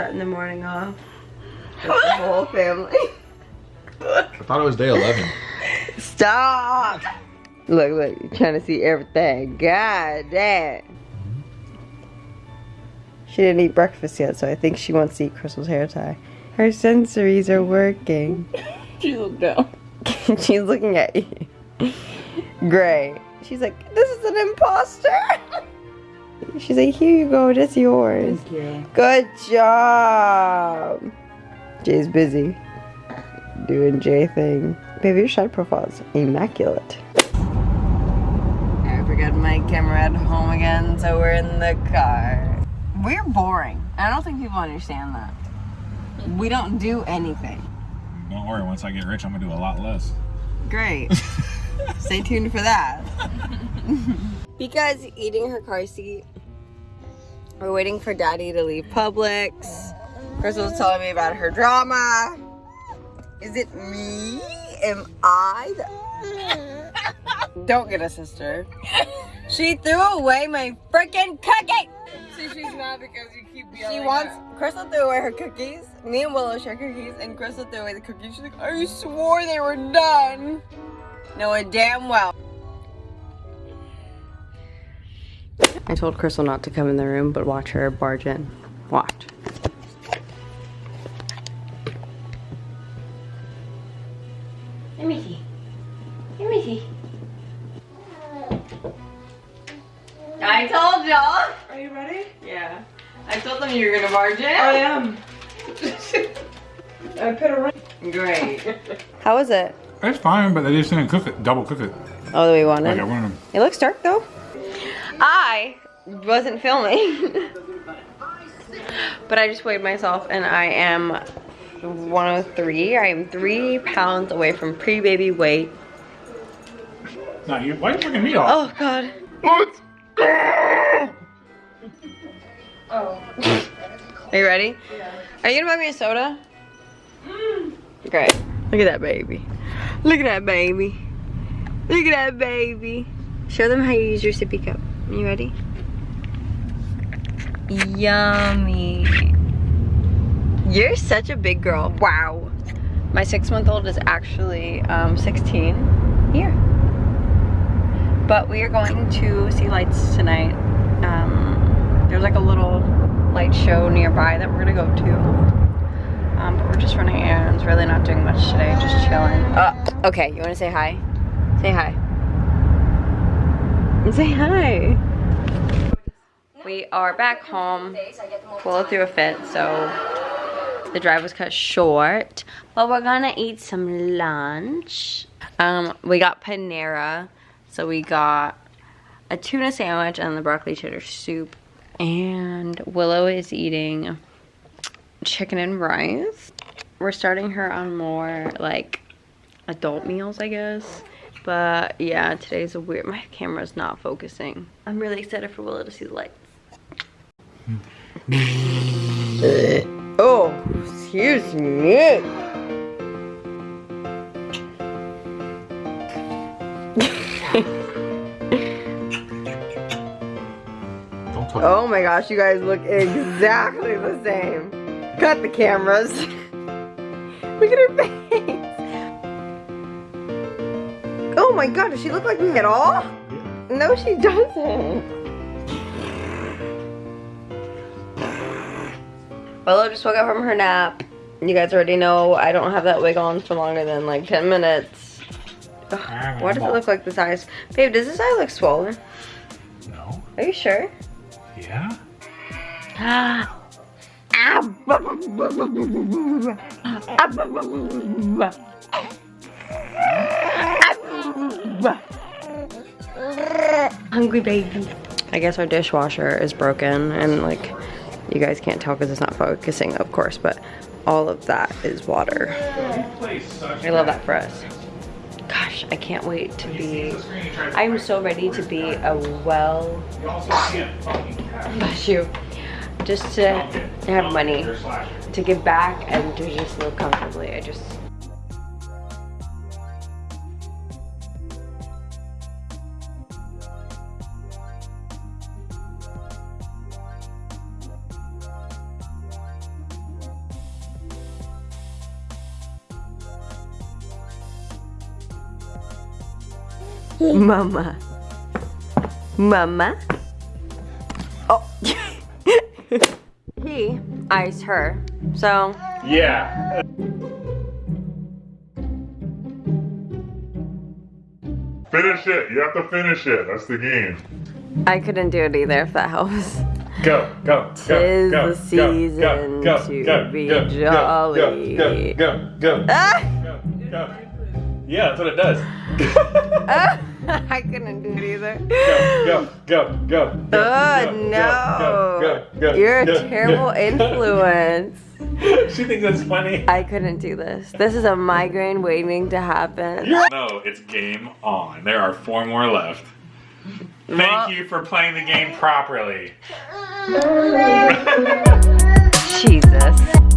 starting the morning off. With the whole family. I thought it was day 11. Stop! Look, look, you're trying to see everything. God damn. She didn't eat breakfast yet, so I think she wants to eat Crystal's hair tie. Her sensories are working. She looked down. She's looking at you. Great. She's like, this is an imposter. She's like, here you go, it's yours. Thank you. Good job. Jay's busy doing Jay thing. Baby, your side profile is immaculate. I forgot my camera at home again, so we're in the car. We're boring. I don't think people understand that. We don't do anything. Don't worry, once I get rich, I'm gonna do a lot less. Great. Stay tuned for that. because eating her car seat, we're waiting for daddy to leave Publix. Crystal's telling me about her drama. Is it me? Am I? The... Don't get a sister. She threw away my freaking cookie. See, she's mad because you keep yelling. She wants Crystal threw away her cookies. Me and Willow share cookies, and Crystal threw away the cookies. She's like, I swore they were done. Knowing damn well. I told Crystal not to come in the room, but watch her barge in. Watch. Let me see. Let me see. I told y'all. Are you ready? Yeah. I told them you were gonna barge in. I am. I put a ring. Great. How was it? It's fine, but they just didn't cook it, double cook it. Oh, that we wanted. Like I wanted them. It looks dark though. I wasn't filming. but I just weighed myself and I am 103. I am three pounds away from pre-baby weight. No, you, why are you fucking me off? Oh God. Let's Oh. Are you ready? Are you gonna buy me a soda? Great. Look at that baby. Look at that baby. Look at that baby. Show them how you use your sippy cup. You ready? Yummy. You're such a big girl. Wow. My six month old is actually um, 16 here. But we are going to see lights tonight. Um, there's like a little light show nearby that we're gonna go to. Um, but we're just running errands, really not doing much today, just chilling. Uh, okay, you wanna say hi? Say hi. Say hi. We are back home. Willow threw a fit, so the drive was cut short. But we're gonna eat some lunch. Um, we got Panera, so we got a tuna sandwich and the broccoli cheddar soup. And Willow is eating chicken and rice. We're starting her on more like adult meals, I guess. But yeah, today's a weird, my camera's not focusing. I'm really excited for Willow to see the lights. oh, excuse me. Oh my gosh, you guys look exactly the same. Cut the cameras. look at her face. Oh my god, does she look like me at all? No, she doesn't. Willow just woke up from her nap. You guys already know I don't have that wig on for longer than like 10 minutes. Ugh, why does it look like this eyes? Babe, does this eye look swollen? No. Are you sure? Yeah? Ah. Ah. Hungry baby. I guess our dishwasher is broken and like you guys can't tell because it's not focusing of course but all of that is water. I love that for us. Gosh, I can't wait to be, I'm so ready to be a well, bless you, just to have money, to give back and to just live comfortably. I just, Mama. Mama. Oh. he iced her. So, Yeah. Finish it. You have to finish it. That's the game. I couldn't do it either if that helps. Go, go, go, Tis go, the season go, go, to go, be go, go, jolly. Go, go, go, go, Ah! go, go. Yeah, that's what it does. I couldn't do it either. Go, go, go, go. Oh go, no. Go, go, go, You're a terrible influence. she thinks that's funny. I couldn't do this. This is a migraine waiting to happen. No, it's game on. There are four more left. Thank Well- you for playing the game properly. Jesus.